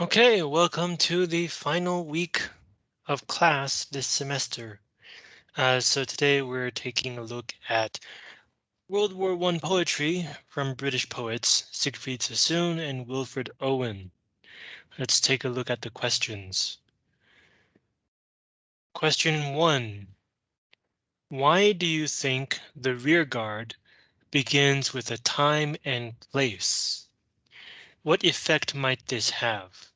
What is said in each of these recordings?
Okay, welcome to the final week of class this semester. Uh, so today we're taking a look at World War One poetry from British poets Siegfried Sassoon and Wilfred Owen. Let's take a look at the questions. Question one. Why do you think the rear guard begins with a time and place? What effect might this have?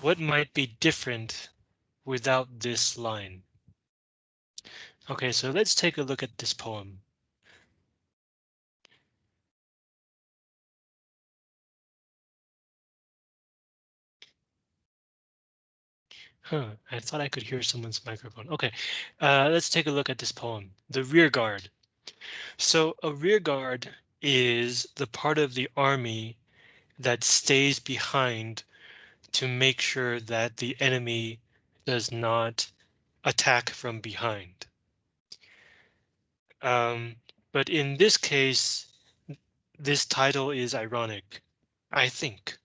What might be different without this line? Okay, so let's take a look at this poem. Huh, I thought I could hear someone's microphone. Okay, uh, let's take a look at this poem, The Rear Guard. So a rear guard is the part of the army that stays behind to make sure that the enemy does not attack from behind. Um, but in this case, this title is ironic, I think.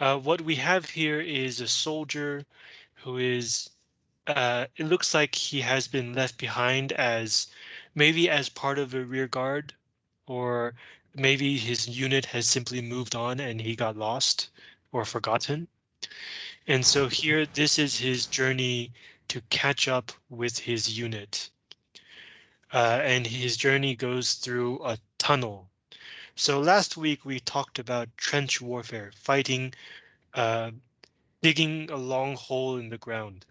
Uh, what we have here is a soldier who is, uh, it looks like he has been left behind as maybe as part of a rear guard, or maybe his unit has simply moved on and he got lost or forgotten. And so here, this is his journey to catch up with his unit. Uh, and his journey goes through a tunnel so last week we talked about trench warfare, fighting, uh, digging a long hole in the ground.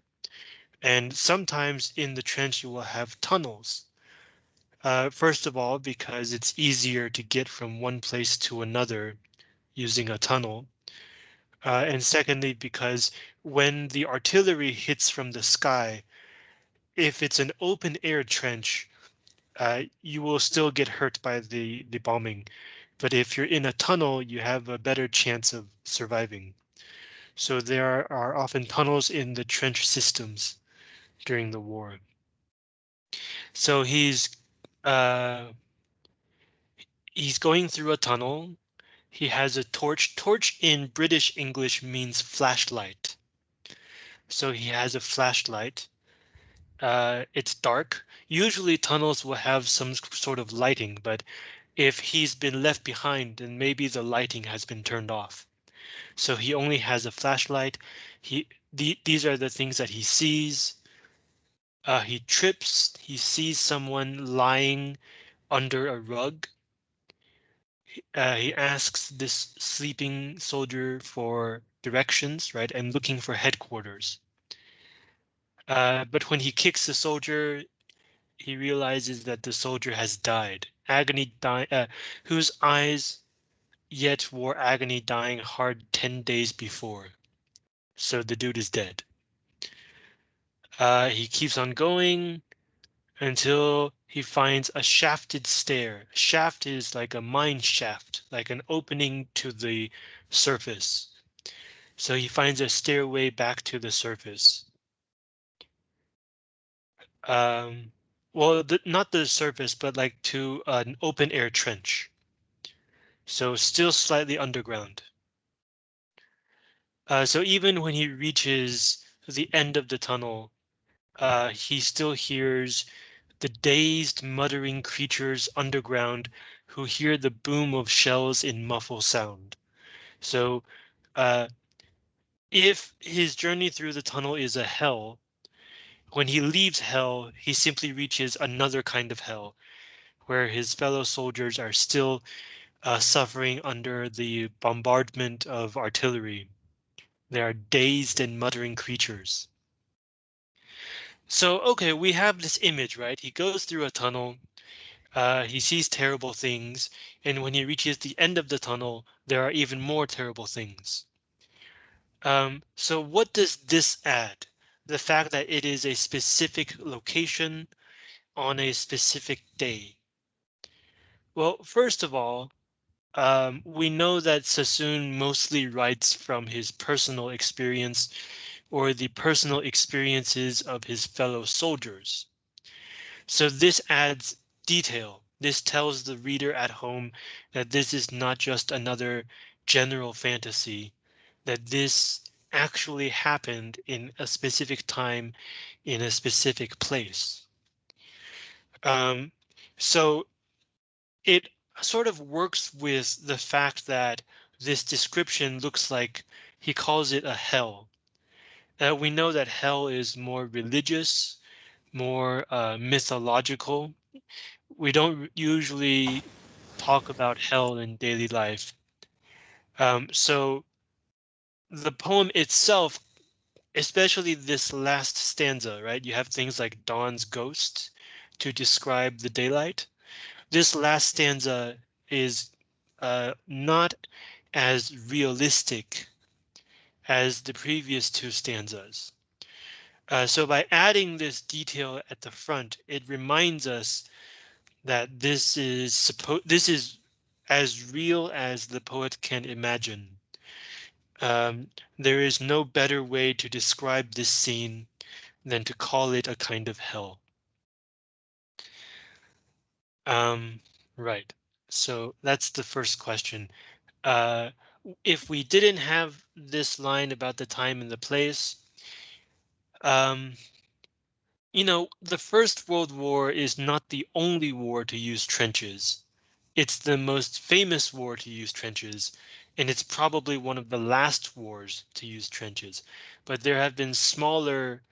And sometimes in the trench you will have tunnels. Uh, first of all, because it's easier to get from one place to another using a tunnel. Uh, and secondly, because when the artillery hits from the sky, if it's an open air trench, uh, you will still get hurt by the, the bombing. But if you're in a tunnel, you have a better chance of surviving. So there are often tunnels in the trench systems during the war. So he's uh, he's going through a tunnel. He has a torch. Torch in British English means flashlight. So he has a flashlight. Uh, it's dark. Usually tunnels will have some sort of lighting, but if he's been left behind, then maybe the lighting has been turned off. So he only has a flashlight. He the, these are the things that he sees. Uh, he trips. He sees someone lying under a rug. Uh, he asks this sleeping soldier for directions, right, and looking for headquarters. Uh, but when he kicks the soldier, he realizes that the soldier has died agony die, uh, whose eyes yet wore agony dying hard 10 days before. So the dude is dead. Uh, he keeps on going until he finds a shafted stair. Shaft is like a mine shaft, like an opening to the surface. So he finds a stairway back to the surface. Um, well, the, not the surface, but like to an open air trench. So still slightly underground. Uh, so even when he reaches the end of the tunnel, uh, he still hears the dazed muttering creatures underground who hear the boom of shells in muffled sound. So uh, if his journey through the tunnel is a hell, when he leaves hell, he simply reaches another kind of hell, where his fellow soldiers are still uh, suffering under the bombardment of artillery. They are dazed and muttering creatures. So, OK, we have this image, right? He goes through a tunnel. Uh, he sees terrible things, and when he reaches the end of the tunnel, there are even more terrible things. Um, so what does this add? the fact that it is a specific location on a specific day? Well, first of all, um, we know that Sassoon mostly writes from his personal experience or the personal experiences of his fellow soldiers. So this adds detail. This tells the reader at home that this is not just another general fantasy, that this actually happened in a specific time in a specific place. Um, so it sort of works with the fact that this description looks like he calls it a hell. Uh, we know that hell is more religious, more uh, mythological. We don't usually talk about hell in daily life. Um, so the poem itself, especially this last stanza, right? You have things like dawn's ghost to describe the daylight. This last stanza is uh, not as realistic as the previous two stanzas. Uh, so by adding this detail at the front, it reminds us that this is supposed this is as real as the poet can imagine. Um, there is no better way to describe this scene than to call it a kind of hell. Um, right. So that's the first question. Uh, if we didn't have this line about the time and the place, um, you know, the First World War is not the only war to use trenches. It's the most famous war to use trenches, and it's probably one of the last wars to use trenches. But there have been smaller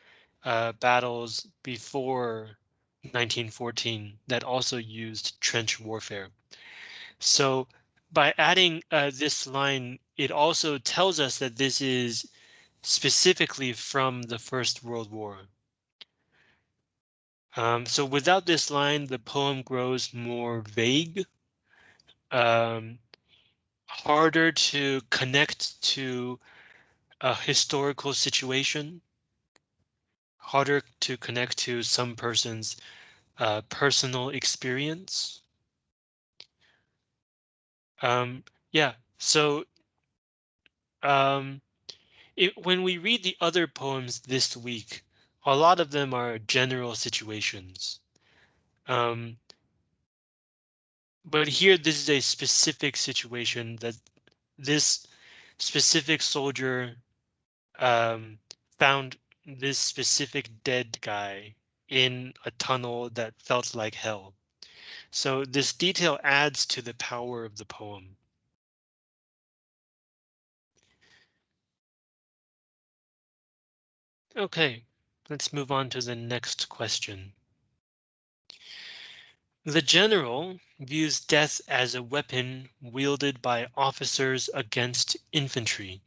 uh, battles before 1914 that also used trench warfare. So by adding uh, this line, it also tells us that this is specifically from the First World War. Um, so without this line, the poem grows more vague um, harder to connect to a historical situation, harder to connect to some person's uh, personal experience. Um, yeah, so um, it, when we read the other poems this week, a lot of them are general situations. Um, but here, this is a specific situation that this specific soldier um, found this specific dead guy in a tunnel that felt like hell. So this detail adds to the power of the poem. OK, let's move on to the next question. The general views death as a weapon wielded by officers against infantry.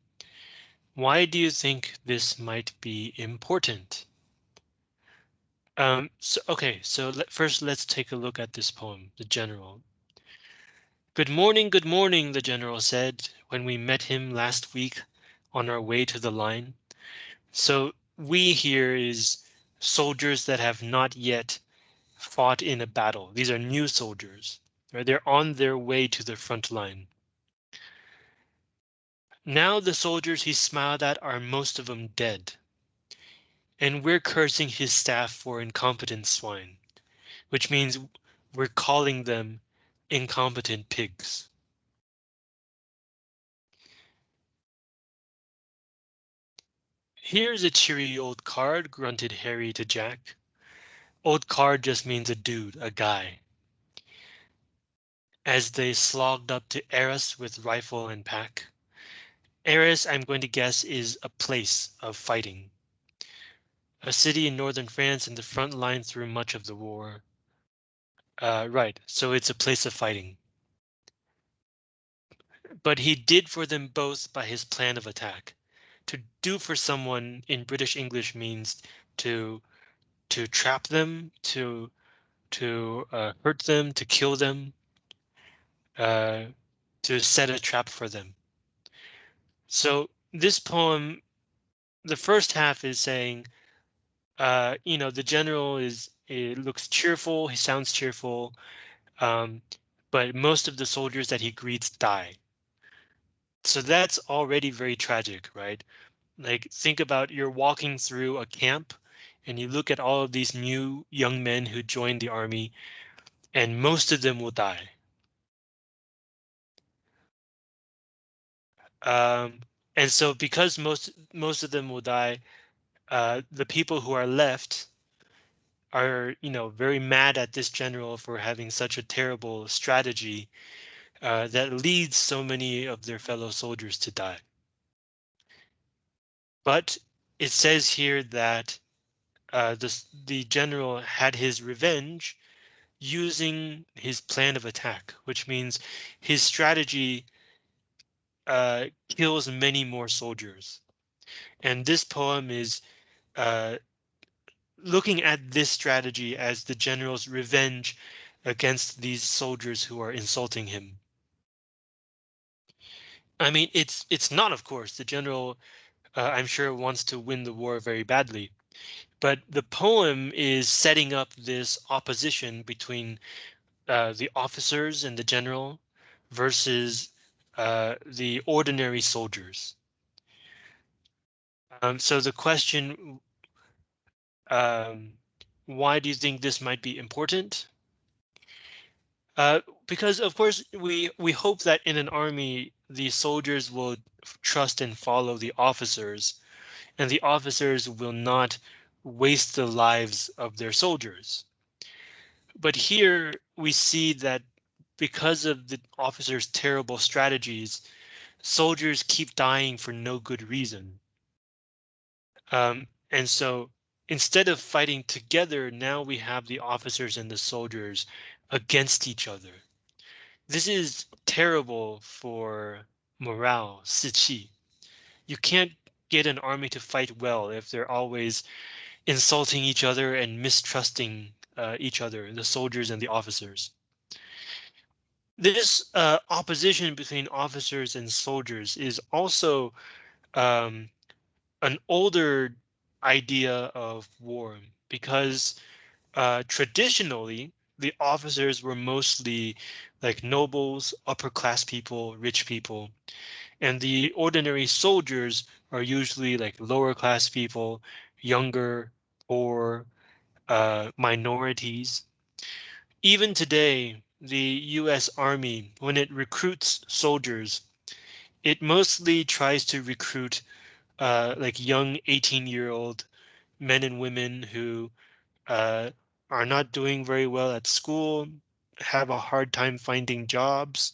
Why do you think this might be important? Um, so, OK, so let, first let's take a look at this poem, The General. Good morning, good morning, the general said when we met him last week on our way to the line. So we here is soldiers that have not yet fought in a battle. These are new soldiers. Right? They're on their way to the front line. Now the soldiers he smiled at are most of them dead. And we're cursing his staff for incompetent swine, which means we're calling them incompetent pigs. Here's a cheery old card, grunted Harry to Jack. Old card just means a dude, a guy. As they slogged up to Arras with rifle and pack. Arras, I'm going to guess, is a place of fighting. A city in northern France in the front line through much of the war. Uh, right, so it's a place of fighting. But he did for them both by his plan of attack. To do for someone in British English means to to trap them, to to uh, hurt them, to kill them, uh, to set a trap for them. So this poem, the first half is saying, uh, you know, the general is it looks cheerful, he sounds cheerful, um, but most of the soldiers that he greets die. So that's already very tragic, right? Like think about you're walking through a camp and you look at all of these new young men who joined the army, and most of them will die. Um, And so because most most of them will die, uh, the people who are left are, you know, very mad at this general for having such a terrible strategy uh, that leads so many of their fellow soldiers to die. But it says here that uh, the, the general had his revenge using his plan of attack, which means his strategy uh, kills many more soldiers. And this poem is uh, looking at this strategy as the general's revenge against these soldiers who are insulting him. I mean, it's it's not, of course, the general, uh, I'm sure, wants to win the war very badly. But the poem is setting up this opposition between uh, the officers and the general versus uh, the ordinary soldiers. Um, so the question, um, why do you think this might be important? Uh, because of course we we hope that in an army the soldiers will trust and follow the officers, and the officers will not waste the lives of their soldiers. But here we see that because of the officers' terrible strategies, soldiers keep dying for no good reason. Um, and so instead of fighting together, now we have the officers and the soldiers against each other. This is terrible for morale, 士气. You can't get an army to fight well if they're always insulting each other and mistrusting uh, each other, the soldiers and the officers. This uh, opposition between officers and soldiers is also um, an older idea of war because uh, traditionally the officers were mostly like nobles, upper class people, rich people, and the ordinary soldiers are usually like lower class people, younger, or uh, minorities. Even today, the US Army, when it recruits soldiers, it mostly tries to recruit uh, like young 18 year old men and women who uh, are not doing very well at school, have a hard time finding jobs,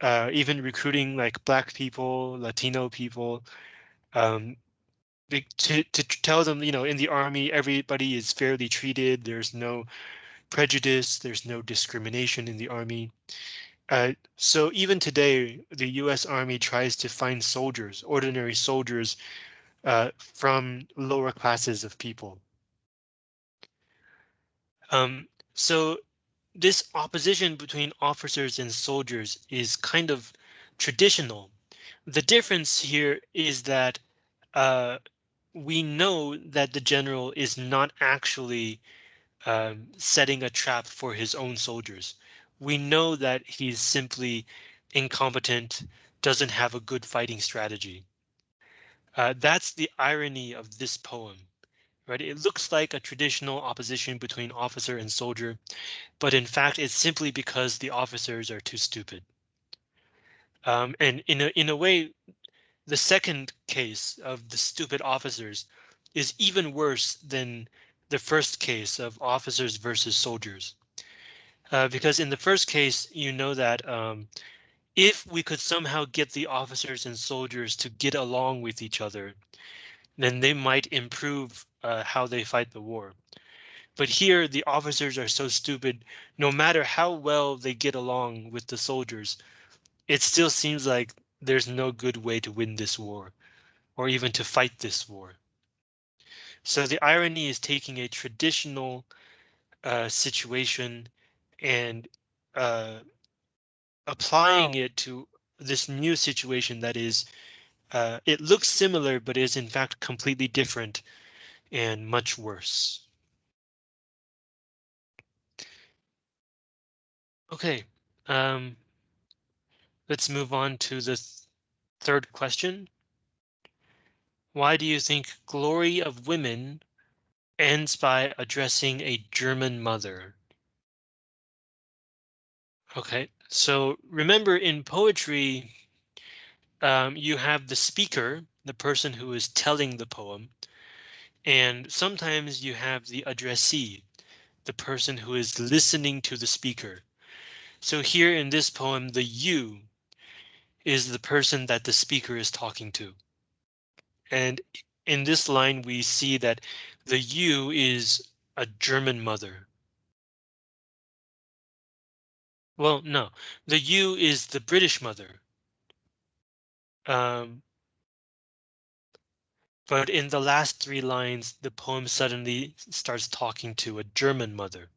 uh, even recruiting like black people, Latino people, um, to, to tell them, you know, in the army, everybody is fairly treated. There's no prejudice. There's no discrimination in the army. Uh, so even today, the US Army tries to find soldiers, ordinary soldiers uh, from lower classes of people. Um, so this opposition between officers and soldiers is kind of traditional. The difference here is that uh, we know that the general is not actually um, setting a trap for his own soldiers. We know that he's simply incompetent, doesn't have a good fighting strategy. Uh, that's the irony of this poem, right? It looks like a traditional opposition between officer and soldier, but in fact, it's simply because the officers are too stupid. Um, and in a in a way, the second case of the stupid officers is even worse than the first case of officers versus soldiers. Uh, because in the first case, you know that um, if we could somehow get the officers and soldiers to get along with each other, then they might improve uh, how they fight the war. But here the officers are so stupid, no matter how well they get along with the soldiers, it still seems like there's no good way to win this war or even to fight this war. So the irony is taking a traditional uh, situation and uh, applying it to this new situation that is uh, it looks similar, but is in fact completely different and much worse. Okay, um, Let's move on to the th third question. Why do you think Glory of Women ends by addressing a German mother? Okay, so remember in poetry, um, you have the speaker, the person who is telling the poem, and sometimes you have the addressee, the person who is listening to the speaker. So here in this poem, the you is the person that the speaker is talking to. And in this line, we see that the you is a German mother. Well, no, the U is the British mother. Um, but in the last three lines, the poem suddenly starts talking to a German mother.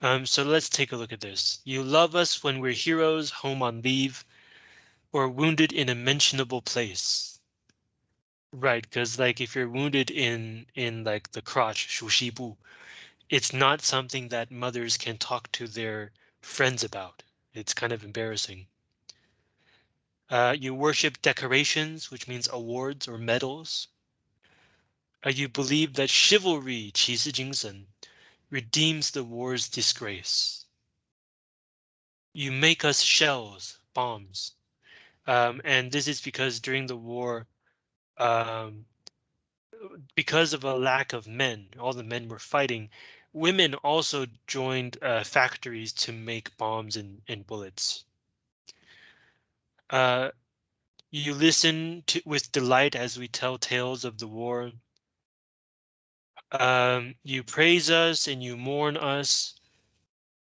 Um, so let's take a look at this. You love us when we're heroes, home on leave, or wounded in a mentionable place. Right, because like if you're wounded in in like the crotch, shushibu, it's not something that mothers can talk to their friends about. It's kind of embarrassing. Uh, you worship decorations, which means awards or medals. Uh, you believe that chivalry, 骑士精神, redeems the war's disgrace. You make us shells, bombs. Um, and this is because during the war, um, because of a lack of men, all the men were fighting, women also joined uh, factories to make bombs and, and bullets. Uh, you listen to with delight as we tell tales of the war. Um, you praise us and you mourn us.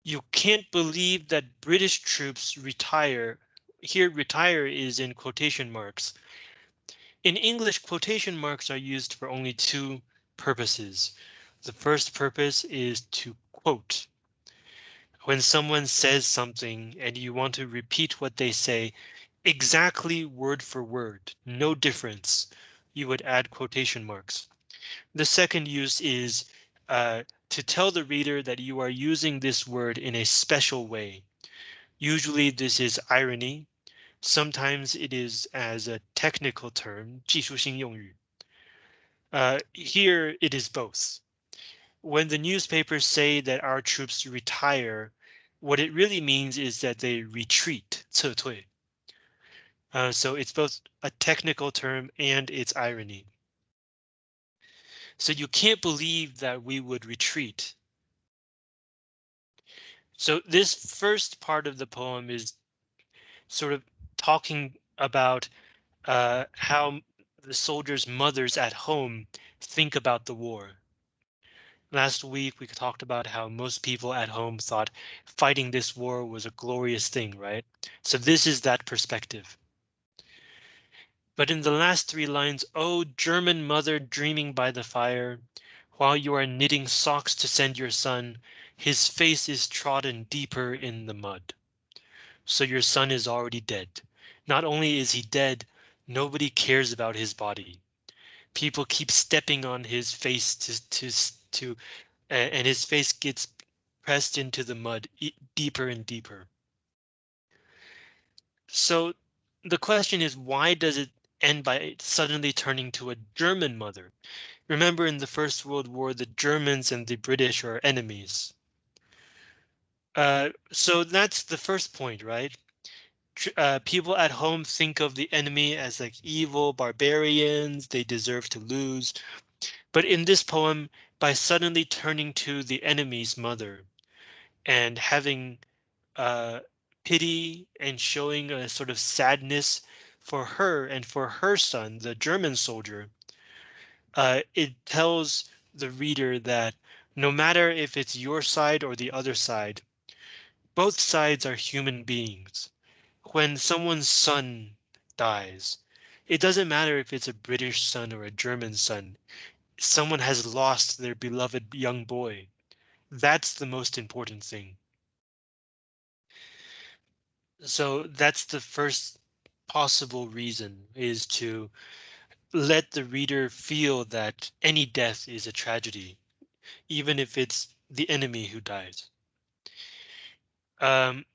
You can't believe that British troops retire. Here, retire is in quotation marks. In English, quotation marks are used for only two purposes. The first purpose is to quote. When someone says something and you want to repeat what they say exactly word for word, no difference, you would add quotation marks. The second use is uh, to tell the reader that you are using this word in a special way. Usually this is irony. Sometimes it is as a technical term, 技术性用语. Uh, here it is both. When the newspapers say that our troops retire, what it really means is that they retreat. Uh, so it's both a technical term and it's irony. So you can't believe that we would retreat. So this first part of the poem is sort of talking about uh, how the soldiers' mothers at home think about the war. Last week, we talked about how most people at home thought fighting this war was a glorious thing, right? So this is that perspective. But in the last three lines, oh, German mother dreaming by the fire, while you are knitting socks to send your son, his face is trodden deeper in the mud. So your son is already dead. Not only is he dead, nobody cares about his body. People keep stepping on his face to to to, and his face gets pressed into the mud deeper and deeper. So the question is, why does it end by suddenly turning to a German mother. Remember in the First World War, the Germans and the British are enemies. Uh, so that's the first point, right? Uh, people at home think of the enemy as like evil barbarians, they deserve to lose. But in this poem, by suddenly turning to the enemy's mother and having uh, pity and showing a sort of sadness for her and for her son, the German soldier, uh, it tells the reader that no matter if it's your side or the other side, both sides are human beings. When someone's son dies, it doesn't matter if it's a British son or a German son. Someone has lost their beloved young boy. That's the most important thing. So that's the first possible reason is to let the reader feel that any death is a tragedy, even if it's the enemy who dies. Um,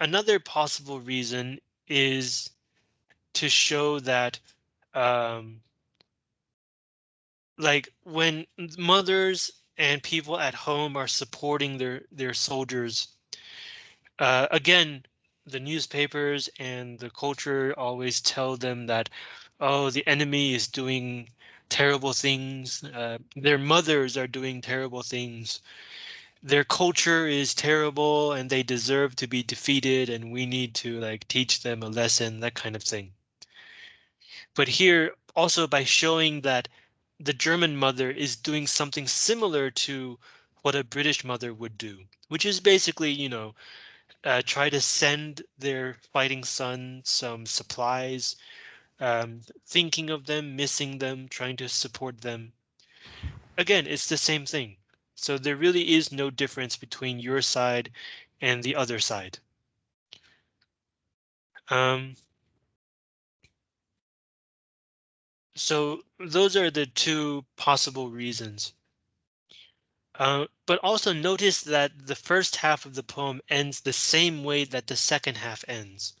another possible reason is to show that um, like when mothers and people at home are supporting their their soldiers uh, again the newspapers and the culture always tell them that, oh, the enemy is doing terrible things. Uh, their mothers are doing terrible things. Their culture is terrible and they deserve to be defeated and we need to like teach them a lesson, that kind of thing. But here also by showing that the German mother is doing something similar to what a British mother would do, which is basically, you know, uh, try to send their fighting son some supplies, um, thinking of them, missing them, trying to support them. Again, it's the same thing. So there really is no difference between your side and the other side. Um, so those are the two possible reasons. Uh, but also notice that the first half of the poem ends the same way that the second half ends.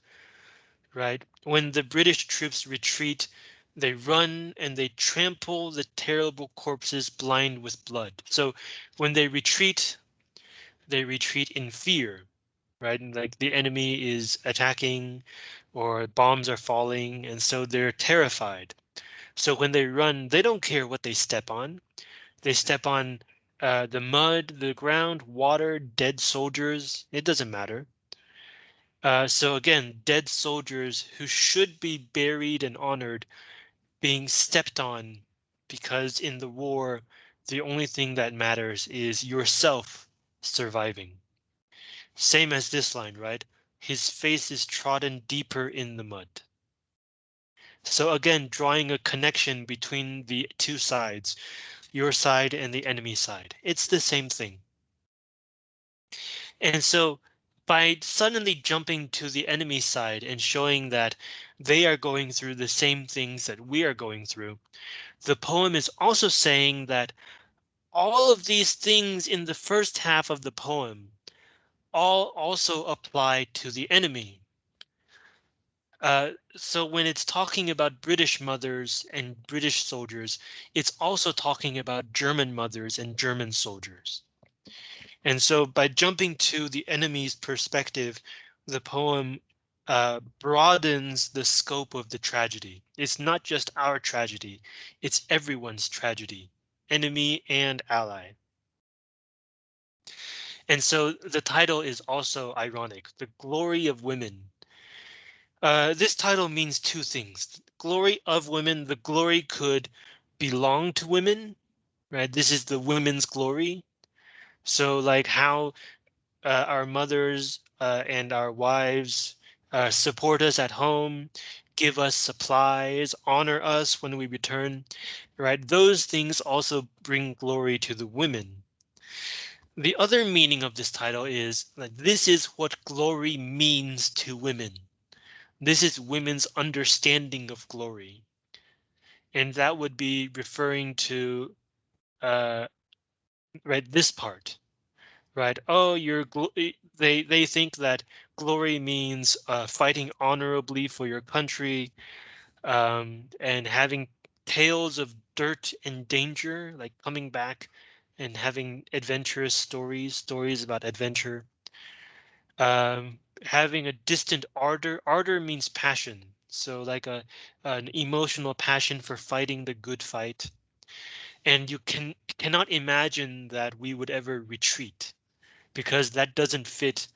Right when the British troops retreat, they run and they trample the terrible corpses blind with blood. So when they retreat, they retreat in fear, right? And like the enemy is attacking or bombs are falling and so they're terrified. So when they run, they don't care what they step on. They step on uh, the mud, the ground, water, dead soldiers, it doesn't matter. Uh, so again, dead soldiers who should be buried and honored being stepped on because in the war, the only thing that matters is yourself surviving. Same as this line, right? His face is trodden deeper in the mud. So again, drawing a connection between the two sides your side and the enemy side. It's the same thing. And so by suddenly jumping to the enemy side and showing that they are going through the same things that we are going through, the poem is also saying that all of these things in the first half of the poem all also apply to the enemy. Uh, so when it's talking about British mothers and British soldiers, it's also talking about German mothers and German soldiers. And so by jumping to the enemy's perspective, the poem uh, broadens the scope of the tragedy. It's not just our tragedy, it's everyone's tragedy, enemy and ally. And so the title is also ironic, The Glory of Women uh, this title means two things. Glory of women, the glory could belong to women, right? This is the women's glory. So like how uh, our mothers uh, and our wives uh, support us at home, give us supplies, honor us when we return, right? Those things also bring glory to the women. The other meaning of this title is that this is what glory means to women. This is women's understanding of glory. And that would be referring to uh, right this part, right? Oh, you're they they think that glory means uh, fighting honorably for your country um, and having tales of dirt and danger, like coming back and having adventurous stories, stories about adventure. Um, having a distant ardor. Ardor means passion. So like a an emotional passion for fighting the good fight. And you can cannot imagine that we would ever retreat because that doesn't fit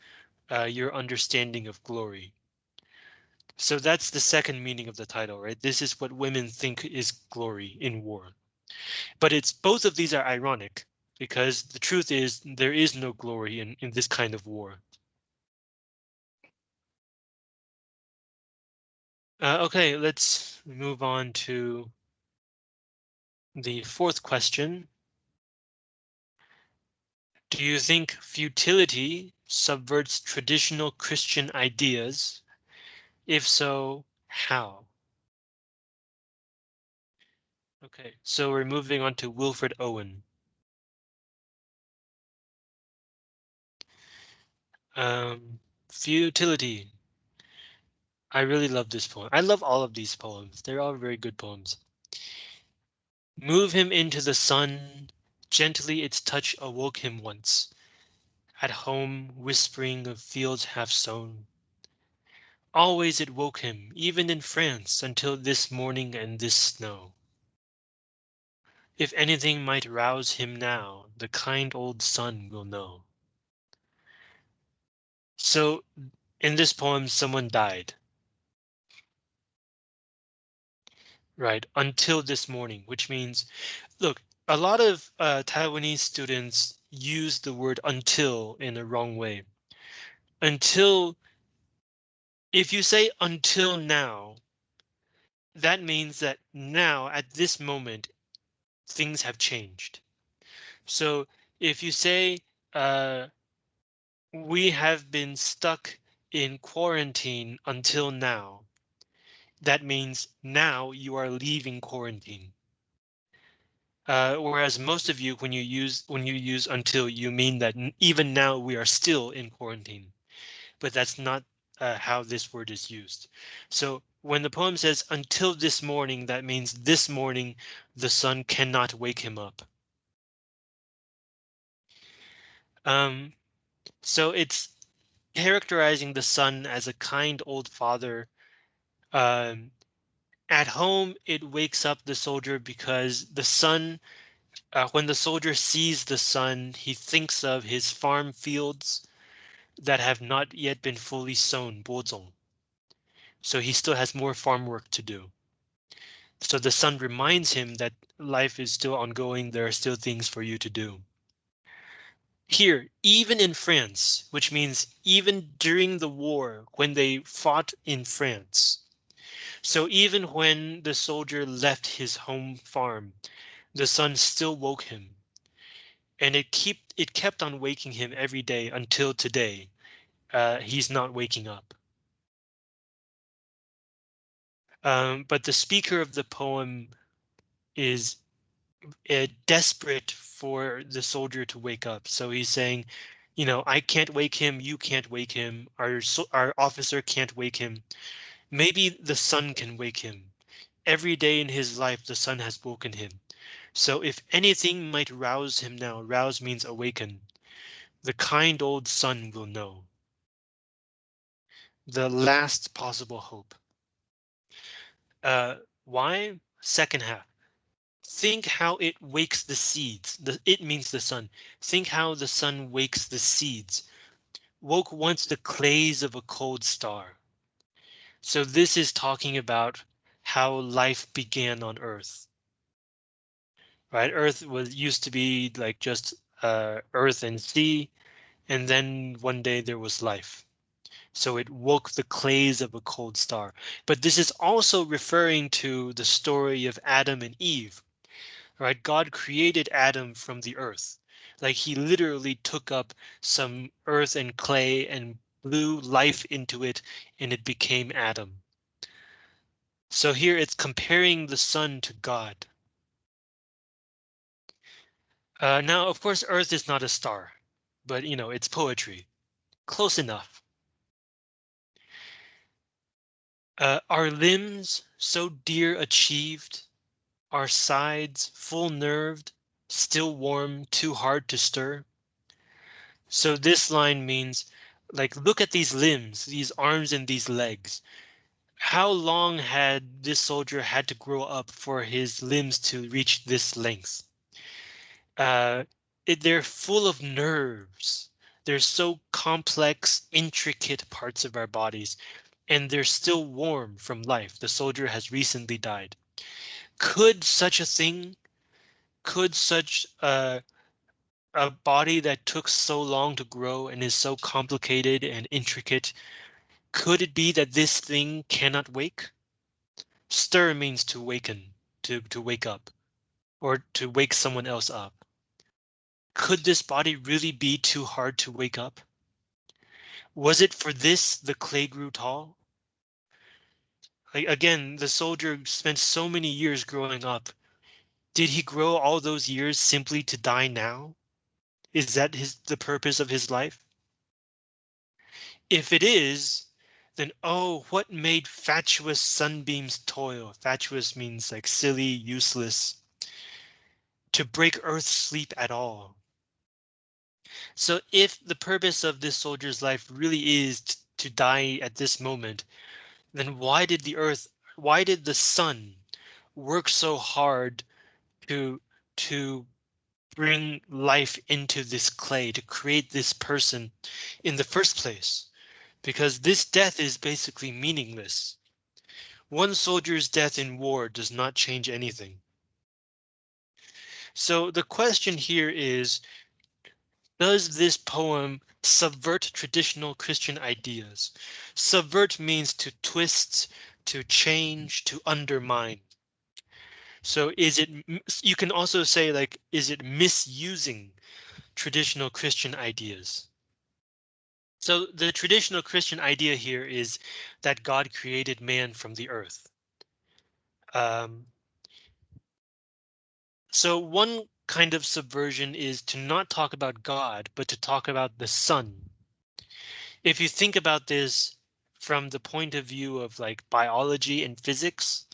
uh, your understanding of glory. So that's the second meaning of the title, right? This is what women think is glory in war. But it's both of these are ironic because the truth is there is no glory in, in this kind of war. Uh, okay, let's move on to the fourth question. Do you think futility subverts traditional Christian ideas? If so, how? Okay, so we're moving on to Wilfred Owen. Um, futility. I really love this poem. I love all of these poems. They're all very good poems. Move him into the sun. Gently its touch awoke him once. At home, whispering of fields half sown. Always it woke him, even in France, until this morning and this snow. If anything might rouse him now, the kind old sun will know. So in this poem, someone died. Right, until this morning, which means, look, a lot of uh, Taiwanese students use the word until in the wrong way. Until, if you say until now, that means that now at this moment, things have changed. So if you say uh, we have been stuck in quarantine until now, that means now you are leaving quarantine. Uh, whereas most of you, when you use when you use until, you mean that even now we are still in quarantine. But that's not uh, how this word is used. So when the poem says until this morning, that means this morning the sun cannot wake him up. Um, so it's characterizing the sun as a kind old father. Um, at home, it wakes up the soldier because the sun, uh, when the soldier sees the sun, he thinks of his farm fields that have not yet been fully sown, 播种. So he still has more farm work to do. So the sun reminds him that life is still ongoing. There are still things for you to do. Here, even in France, which means even during the war when they fought in France. So even when the soldier left his home farm, the sun still woke him. And it keep it kept on waking him every day until today. Uh, he's not waking up. Um, but the speaker of the poem is uh, desperate for the soldier to wake up. So he's saying, you know, I can't wake him. You can't wake him. Our our officer can't wake him. Maybe the sun can wake him. Every day in his life, the sun has woken him. So if anything might rouse him now, rouse means awaken. The kind old sun will know. The last possible hope. Uh, why? Second half. Think how it wakes the seeds. The, it means the sun. Think how the sun wakes the seeds. Woke once the clays of a cold star. So this is talking about how life began on Earth. Right, Earth was used to be like just uh, Earth and sea, and then one day there was life. So it woke the clays of a cold star. But this is also referring to the story of Adam and Eve. Right? God created Adam from the earth. Like he literally took up some earth and clay and blew life into it and it became Adam. So here it's comparing the sun to God. Uh, now, of course, Earth is not a star, but you know, it's poetry. Close enough. Uh, our limbs so dear achieved, our sides full nerved, still warm, too hard to stir. So this line means like, look at these limbs, these arms and these legs. How long had this soldier had to grow up for his limbs to reach this length? Uh, it, they're full of nerves. They're so complex, intricate parts of our bodies and they're still warm from life. The soldier has recently died. Could such a thing, could such a, a body that took so long to grow and is so complicated and intricate, could it be that this thing cannot wake? Stir means to waken, to, to wake up, or to wake someone else up. Could this body really be too hard to wake up? Was it for this the clay grew tall? Like again, the soldier spent so many years growing up. Did he grow all those years simply to die now? Is that his the purpose of his life? If it is, then oh, what made fatuous sunbeams toil? Fatuous means like silly, useless. To break Earth's sleep at all. So if the purpose of this soldier's life really is to die at this moment, then why did the earth, why did the sun work so hard to to bring life into this clay to create this person in the first place? Because this death is basically meaningless. One soldier's death in war does not change anything. So the question here is, does this poem subvert traditional Christian ideas? Subvert means to twist, to change, to undermine. So is it, you can also say like, is it misusing traditional Christian ideas? So the traditional Christian idea here is that God created man from the earth. Um, so one kind of subversion is to not talk about God, but to talk about the sun. If you think about this from the point of view of like biology and physics,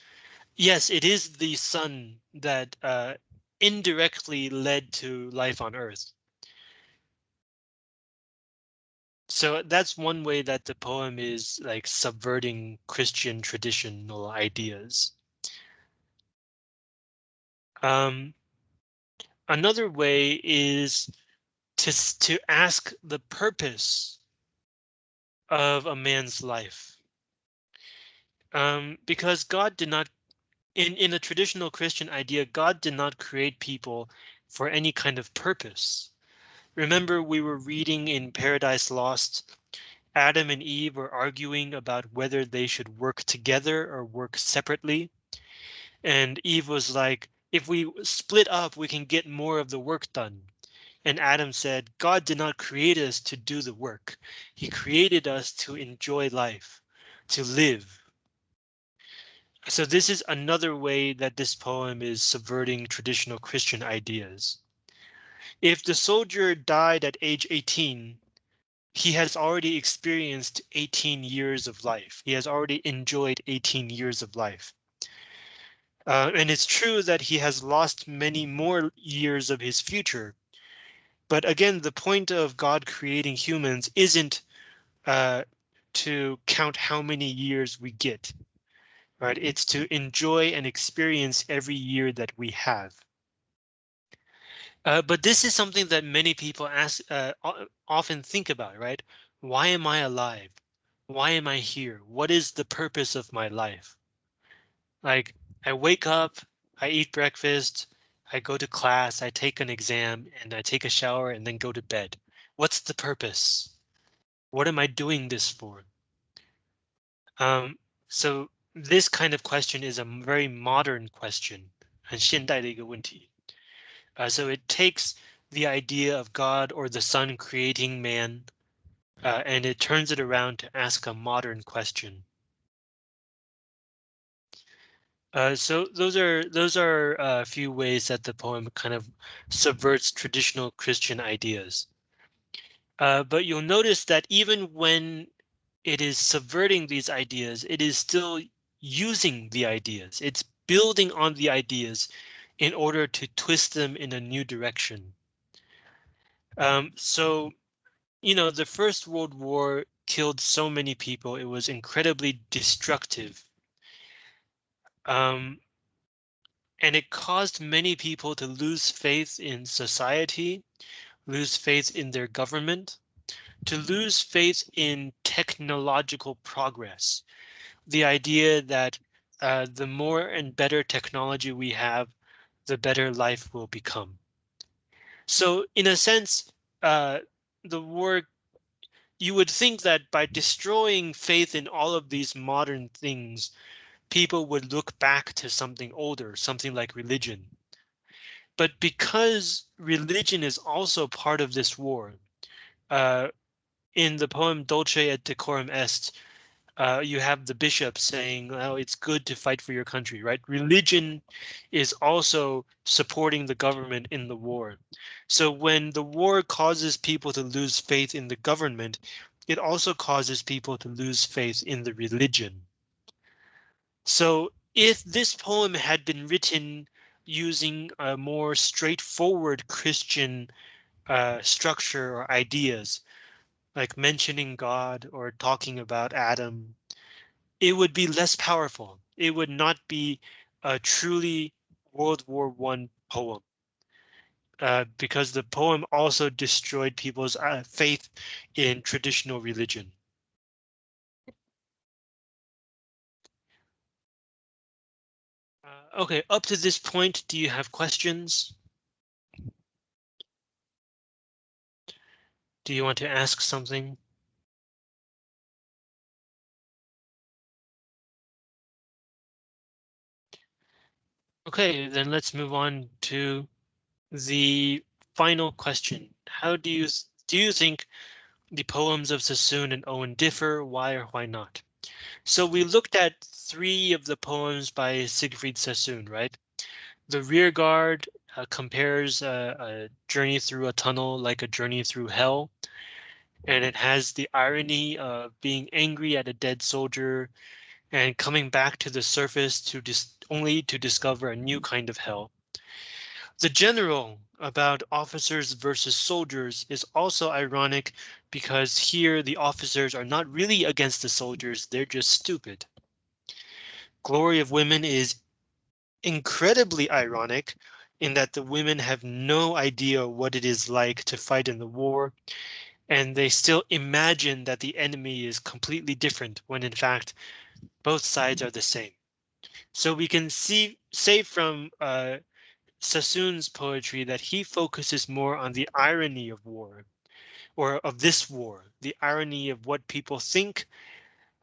yes, it is the sun that uh, indirectly led to life on Earth. So that's one way that the poem is like subverting Christian traditional ideas. Um, another way is to, to ask the purpose of a man's life. Um, because God did not, in, in a traditional Christian idea, God did not create people for any kind of purpose. Remember, we were reading in Paradise Lost. Adam and Eve were arguing about whether they should work together or work separately. And Eve was like, if we split up, we can get more of the work done. And Adam said, God did not create us to do the work. He created us to enjoy life, to live. So this is another way that this poem is subverting traditional Christian ideas. If the soldier died at age 18, he has already experienced 18 years of life. He has already enjoyed 18 years of life. Uh, and it's true that he has lost many more years of his future. But again, the point of God creating humans isn't uh, to count how many years we get, right? It's to enjoy and experience every year that we have. Uh, but this is something that many people ask, uh, often think about, right? Why am I alive? Why am I here? What is the purpose of my life? Like I wake up, I eat breakfast, I go to class, I take an exam and I take a shower and then go to bed. What's the purpose? What am I doing this for? Um, so this kind of question is a very modern question, Uh, so it takes the idea of God or the sun creating man, uh, and it turns it around to ask a modern question. Uh, so those are those are uh, a few ways that the poem kind of subverts traditional Christian ideas. Uh, but you'll notice that even when it is subverting these ideas, it is still using the ideas. It's building on the ideas in order to twist them in a new direction. Um, so, you know, the First World War killed so many people. It was incredibly destructive. Um, and it caused many people to lose faith in society, lose faith in their government, to lose faith in technological progress. The idea that uh, the more and better technology we have, the better life will become. So in a sense, uh, the war, you would think that by destroying faith in all of these modern things, people would look back to something older, something like religion. But because religion is also part of this war, uh, in the poem Dulce et Decorum Est, uh, you have the bishop saying, "Oh, it's good to fight for your country," right? Religion is also supporting the government in the war. So when the war causes people to lose faith in the government, it also causes people to lose faith in the religion. So if this poem had been written using a more straightforward Christian uh, structure or ideas, like mentioning God or talking about Adam, it would be less powerful. It would not be a truly World War One poem. Uh, because the poem also destroyed people's uh, faith in traditional religion. Uh, okay, up to this point, do you have questions? Do you want to ask something? Okay, then let's move on to the final question. How do you do you think the poems of Sassoon and Owen differ? Why or why not? So we looked at three of the poems by Siegfried Sassoon, right? The rear guard uh, compares a journey through a tunnel like a journey through hell. And it has the irony of being angry at a dead soldier and coming back to the surface to only to discover a new kind of hell. The general about officers versus soldiers is also ironic because here the officers are not really against the soldiers, they're just stupid. Glory of Women is incredibly ironic in that the women have no idea what it is like to fight in the war, and they still imagine that the enemy is completely different when in fact both sides are the same. So we can see say from uh, Sassoon's poetry that he focuses more on the irony of war or of this war, the irony of what people think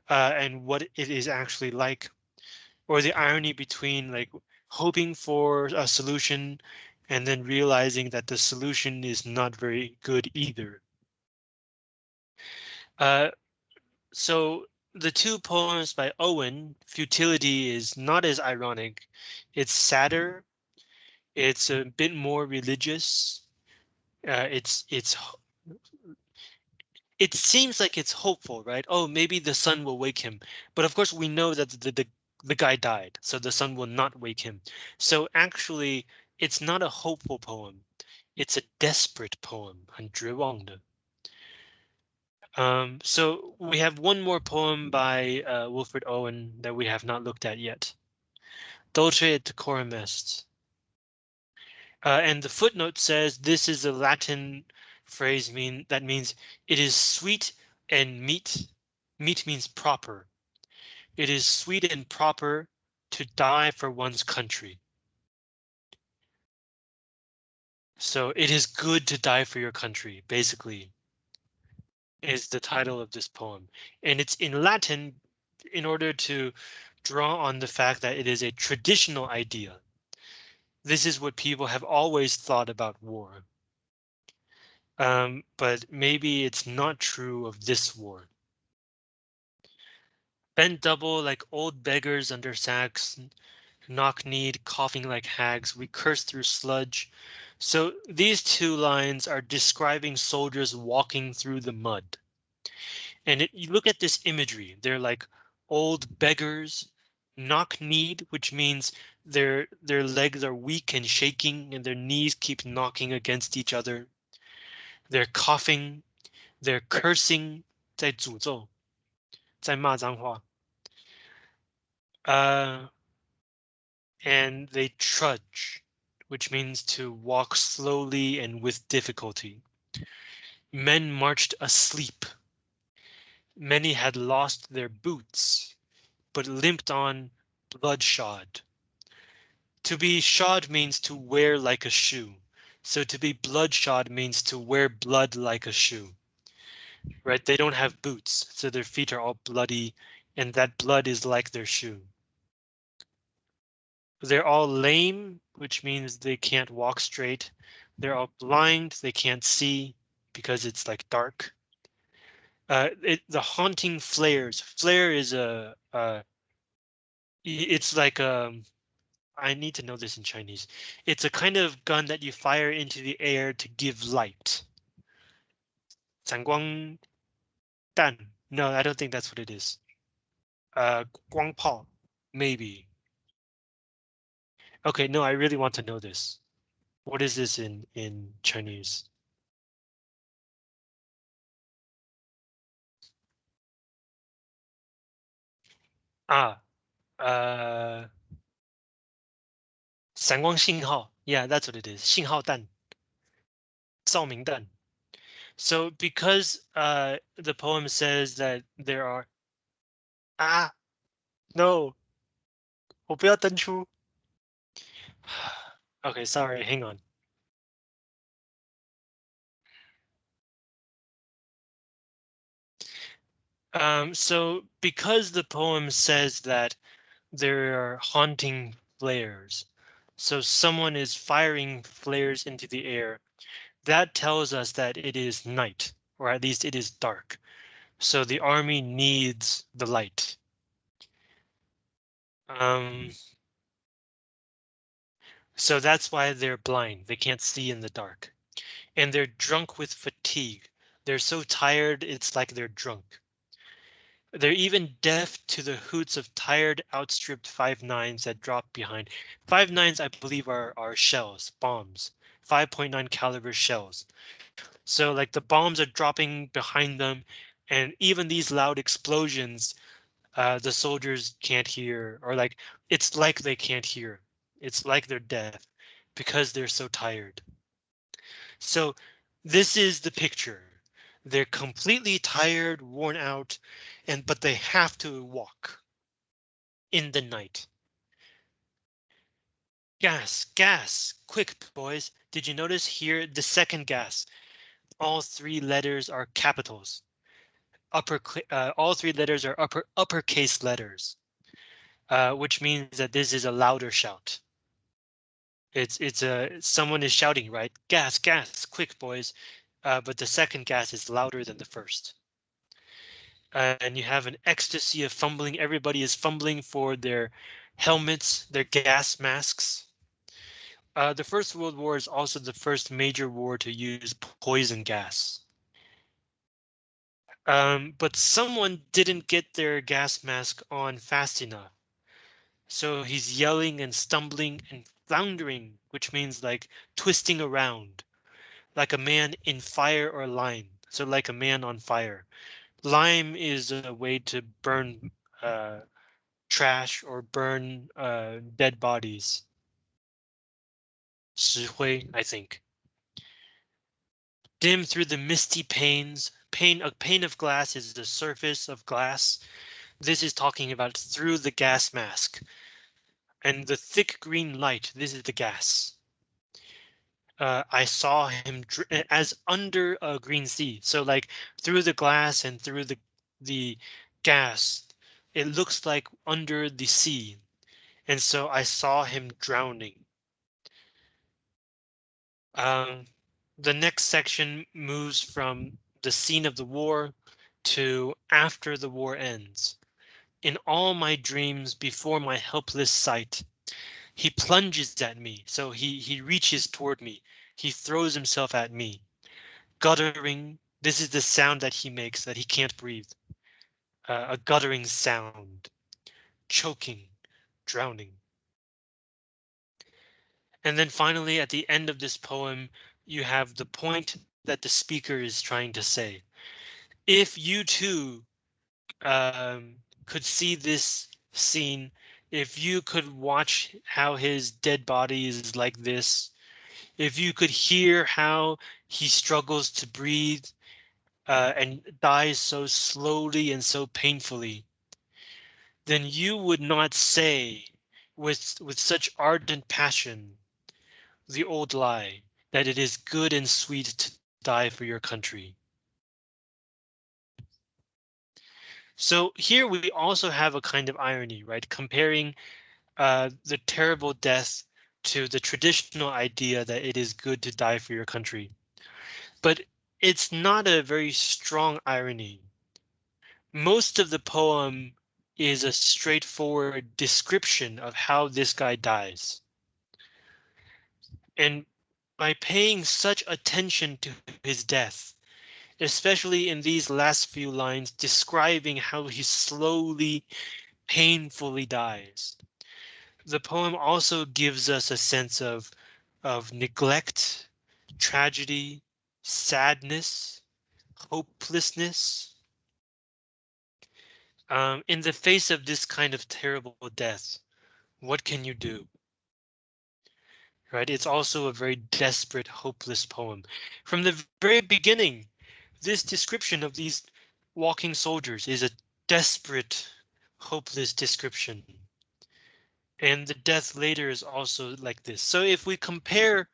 uh, and what it is actually like, or the irony between like hoping for a solution and then realizing that the solution is not very good either. Uh, so the two poems by Owen, Futility is not as ironic. It's sadder. It's a bit more religious. Uh, it's it's it seems like it's hopeful, right? Oh, maybe the sun will wake him. But of course, we know that the, the, the guy died, so the sun will not wake him. So actually, it's not a hopeful poem. It's a desperate poem, 很绝望的. Um, so we have one more poem by uh, Wilfred Owen that we have not looked at yet. Dulce et decorum est. Uh, and the footnote says this is a Latin phrase mean that means it is sweet and meet. Meet means proper. It is sweet and proper to die for one's country. So it is good to die for your country, basically is the title of this poem. And it's in Latin in order to draw on the fact that it is a traditional idea. This is what people have always thought about war. Um, but maybe it's not true of this war. Bent double like old beggars under sacks, knock-kneed, coughing like hags, we curse through sludge, so these two lines are describing soldiers walking through the mud. And it, you look at this imagery, they're like old beggars, knock-kneed, which means their their legs are weak and shaking and their knees keep knocking against each other. They're coughing, they're cursing, 在诅咒,在骂脏话. Uh, and they trudge which means to walk slowly and with difficulty. Men marched asleep. Many had lost their boots, but limped on bloodshod. To be shod means to wear like a shoe. So to be bloodshod means to wear blood like a shoe. Right? They don't have boots, so their feet are all bloody, and that blood is like their shoe. They're all lame, which means they can't walk straight. They're all blind, they can't see because it's like dark. Uh, it, the haunting flares. Flare is a, uh, it's like a, um, I need to know this in Chinese. It's a kind of gun that you fire into the air to give light. 闪光弹. No, I don't think that's what it is. Uh, 光炮, maybe. Okay, no, I really want to know this. What is this in in Chinese? Ah, uh, 闪光信号. Yeah, that's what it is. 信号弹.照明弹. So because uh, the poem says that there are ah no 我不要登出 okay sorry hang on. Um so because the poem says that there are haunting flares so someone is firing flares into the air that tells us that it is night or at least it is dark. So the army needs the light. Um so that's why they're blind. They can't see in the dark. And they're drunk with fatigue. They're so tired it's like they're drunk. They're even deaf to the hoots of tired outstripped five nines that drop behind. Five nines I believe are are shells bombs. 5.9 caliber shells. So like the bombs are dropping behind them and even these loud explosions uh, the soldiers can't hear or like it's like they can't hear it's like they're deaf because they're so tired. So this is the picture. They're completely tired worn out and but they have to walk in the night. Gas gas quick boys. Did you notice here the second gas? All three letters are capitals. Upper uh, all three letters are upper uppercase letters uh, which means that this is a louder shout it's it's a someone is shouting right gas gas quick boys uh, but the second gas is louder than the first uh, and you have an ecstasy of fumbling everybody is fumbling for their helmets their gas masks uh, the First World War is also the first major war to use poison gas. Um, but someone didn't get their gas mask on fast enough. So he's yelling and stumbling and floundering, which means like twisting around, like a man in fire or lime. So like a man on fire. Lime is a way to burn uh, trash or burn uh, dead bodies. 石灰, I think. Dim through the misty panes, pane a pane of glass is the surface of glass. This is talking about through the gas mask. And the thick green light, this is the gas. Uh, I saw him as under a green sea. So like through the glass and through the the gas, it looks like under the sea. And so I saw him drowning. Um, the next section moves from the scene of the war to after the war ends. In all my dreams before my helpless sight, he plunges at me, so he he reaches toward me. He throws himself at me. Guttering, this is the sound that he makes that he can't breathe. Uh, a guttering sound. Choking, drowning. And then finally, at the end of this poem, you have the point that the speaker is trying to say. If you too um, could see this scene, if you could watch how his dead body is like this, if you could hear how he struggles to breathe uh, and dies so slowly and so painfully, then you would not say with with such ardent passion the old lie that it is good and sweet to die for your country. So here we also have a kind of irony, right? Comparing uh, the terrible death to the traditional idea that it is good to die for your country. But it's not a very strong irony. Most of the poem is a straightforward description of how this guy dies. And by paying such attention to his death, especially in these last few lines describing how he slowly, painfully dies. The poem also gives us a sense of, of neglect, tragedy, sadness, hopelessness. Um, in the face of this kind of terrible death, what can you do? Right, it's also a very desperate, hopeless poem. From the very beginning, this description of these walking soldiers is a desperate, hopeless description. And the death later is also like this. So if we compare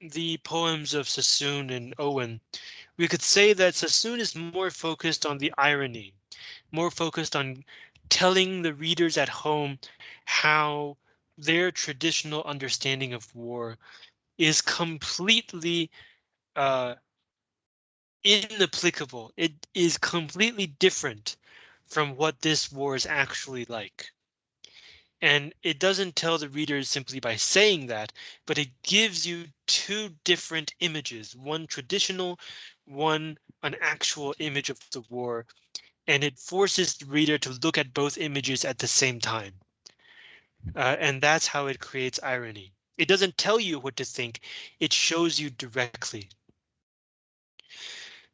the poems of Sassoon and Owen, we could say that Sassoon is more focused on the irony, more focused on telling the readers at home how their traditional understanding of war is completely uh, inapplicable. It is completely different from what this war is actually like. And it doesn't tell the reader simply by saying that, but it gives you two different images, one traditional, one an actual image of the war, and it forces the reader to look at both images at the same time. Uh, and that's how it creates irony. It doesn't tell you what to think, it shows you directly.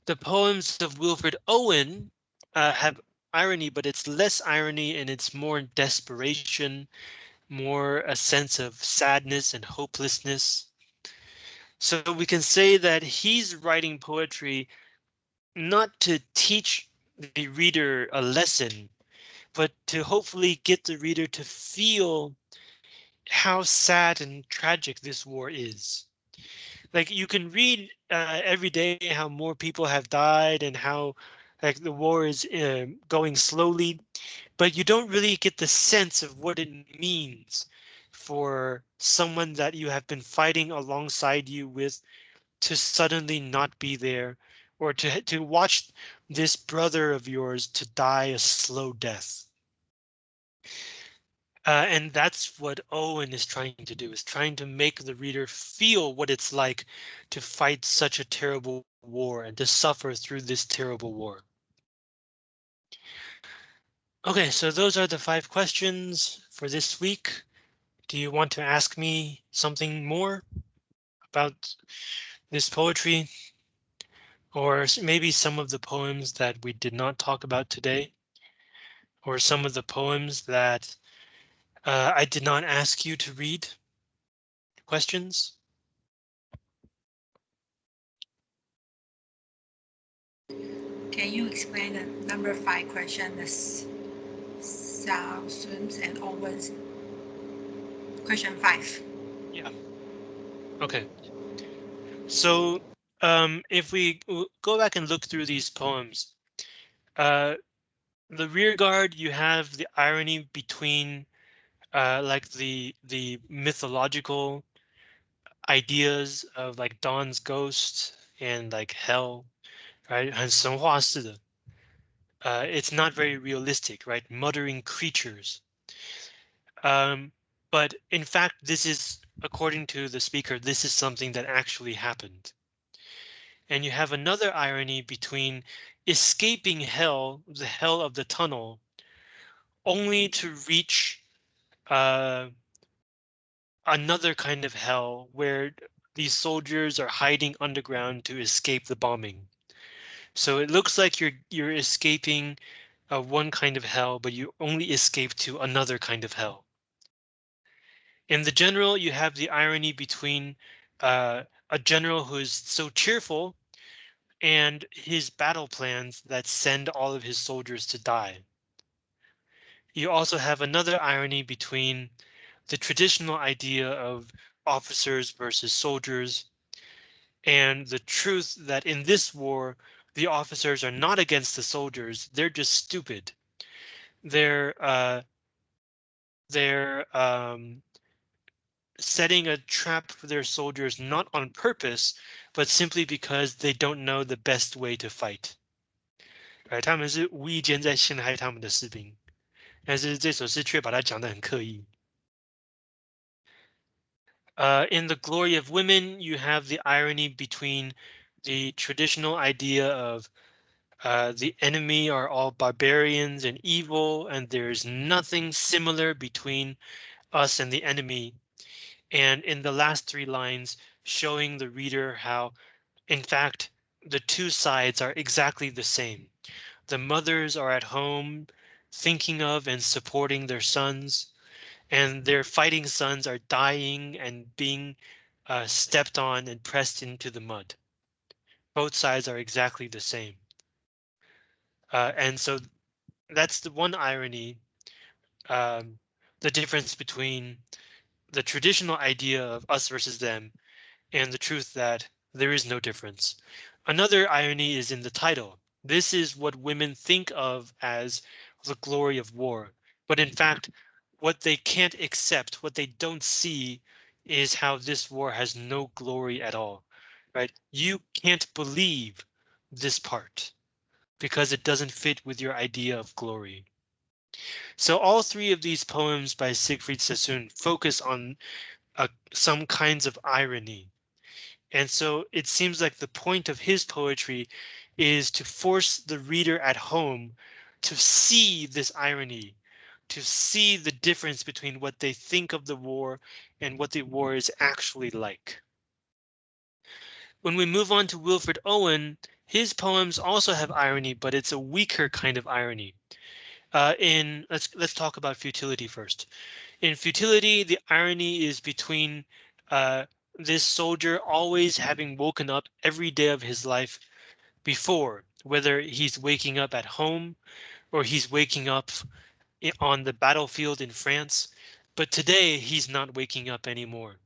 The poems of Wilfred Owen uh, have irony, but it's less irony and it's more desperation, more a sense of sadness and hopelessness. So we can say that he's writing poetry not to teach the reader a lesson, but to hopefully get the reader to feel how sad and tragic this war is. Like you can read uh, every day how more people have died and how like the war is uh, going slowly, but you don't really get the sense of what it means for someone that you have been fighting alongside you with to suddenly not be there or to to watch this brother of yours to die a slow death. Uh, and that's what Owen is trying to do, is trying to make the reader feel what it's like to fight such a terrible war and to suffer through this terrible war. OK, so those are the five questions for this week. Do you want to ask me something more about this poetry? Or maybe some of the poems that we did not talk about today? Or some of the poems that uh, I did not ask you to read. Questions? Can you explain the number five question, the Xiao and Owens? Question five. Yeah. Okay. So um, if we go back and look through these poems, uh, the rear guard, you have the irony between uh, like the the mythological ideas of like Dawn's ghost and like hell, right? 很神话式的. Uh, it's not very realistic, right? Muttering creatures. Um, but in fact, this is, according to the speaker, this is something that actually happened. And you have another irony between escaping hell, the hell of the tunnel, only to reach uh, another kind of hell where these soldiers are hiding underground to escape the bombing. So it looks like you're you're escaping uh, one kind of hell, but you only escape to another kind of hell. In the general, you have the irony between uh, a general who is so cheerful and his battle plans that send all of his soldiers to die You also have another irony between the traditional idea of officers versus soldiers and the truth that in this war, the officers are not against the soldiers. They're just stupid. They're uh, they're um, setting a trap for their soldiers not on purpose, but simply because they don't know the best way to fight. 哎，他们是无意间在陷害他们的士兵。 但是这首诗却把它讲得很刻意。Uh, in the glory of women, you have the irony between the traditional idea of uh, the enemy are all barbarians and evil, and there's nothing similar between us and the enemy. And in the last three lines, showing the reader how, in fact, the two sides are exactly the same. The mothers are at home thinking of and supporting their sons, and their fighting sons are dying and being uh, stepped on and pressed into the mud. Both sides are exactly the same. Uh, and so that's the one irony, um, the difference between the traditional idea of us versus them and the truth that there is no difference. Another irony is in the title. This is what women think of as the glory of war. But in fact, what they can't accept, what they don't see is how this war has no glory at all, right? You can't believe this part because it doesn't fit with your idea of glory. So all three of these poems by Siegfried Sassoon focus on uh, some kinds of irony. And so it seems like the point of his poetry is to force the reader at home to see this irony, to see the difference between what they think of the war and what the war is actually like. When we move on to Wilfred Owen, his poems also have irony, but it's a weaker kind of irony. Uh, in let's let's talk about futility first. In futility, the irony is between uh, this soldier always having woken up every day of his life before, whether he's waking up at home or he's waking up on the battlefield in France. But today he's not waking up anymore.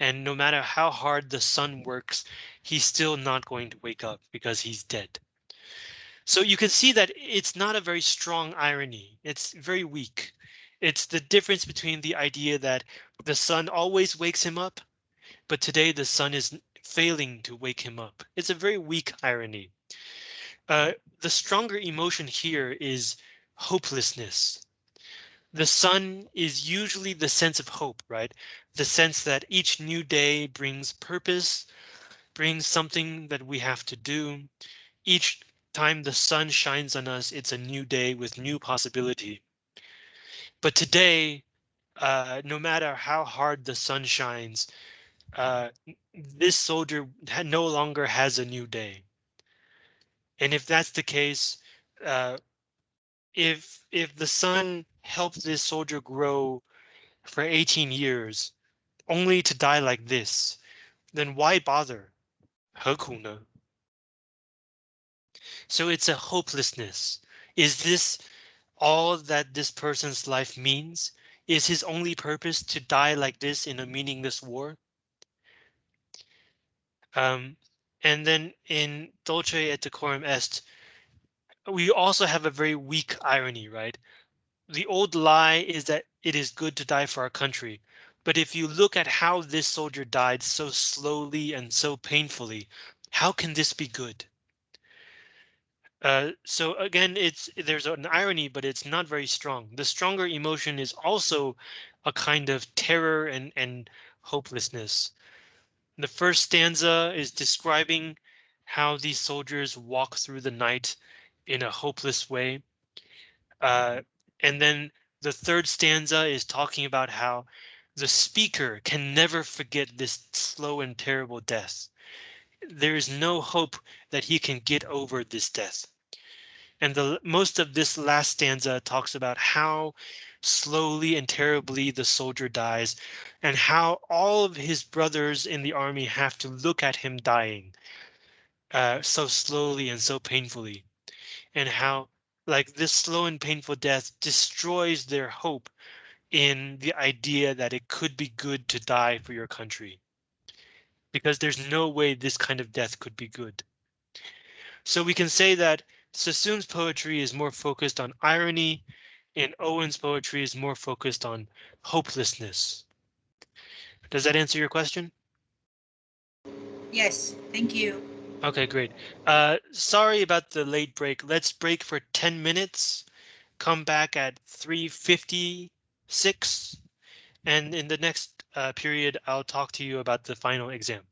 And no matter how hard the sun works, he's still not going to wake up because he's dead. So you can see that it's not a very strong irony. It's very weak. It's the difference between the idea that the sun always wakes him up, but today the sun is failing to wake him up. It's a very weak irony. Uh, the stronger emotion here is hopelessness the sun is usually the sense of hope, right? The sense that each new day brings purpose, brings something that we have to do. Each time the sun shines on us, it's a new day with new possibility. But today, uh, no matter how hard the sun shines, uh, this soldier no longer has a new day. And if that's the case, uh, if if the sun helped this soldier grow for 18 years, only to die like this, then why bother? 何苦呢? So it's a hopelessness. Is this all that this person's life means? Is his only purpose to die like this in a meaningless war? Um, and then in Dulce et Decorum Est, we also have a very weak irony, right? The old lie is that it is good to die for our country. But if you look at how this soldier died so slowly and so painfully, how can this be good? Uh, so again, it's there's an irony, but it's not very strong. The stronger emotion is also a kind of terror and, and hopelessness. The first stanza is describing how these soldiers walk through the night in a hopeless way. Uh, and then the third stanza is talking about how the speaker can never forget this slow and terrible death. There is no hope that he can get over this death. And the most of this last stanza talks about how slowly and terribly the soldier dies and how all of his brothers in the army have to look at him dying uh, so slowly and so painfully and how like this slow and painful death destroys their hope in the idea that it could be good to die for your country. Because there's no way this kind of death could be good. So we can say that Sassoon's poetry is more focused on irony and Owen's poetry is more focused on hopelessness. Does that answer your question? Yes, thank you. Okay, great. Uh, sorry about the late break. Let's break for 10 minutes. Come back at 3.56. And in the next uh, period, I'll talk to you about the final exam.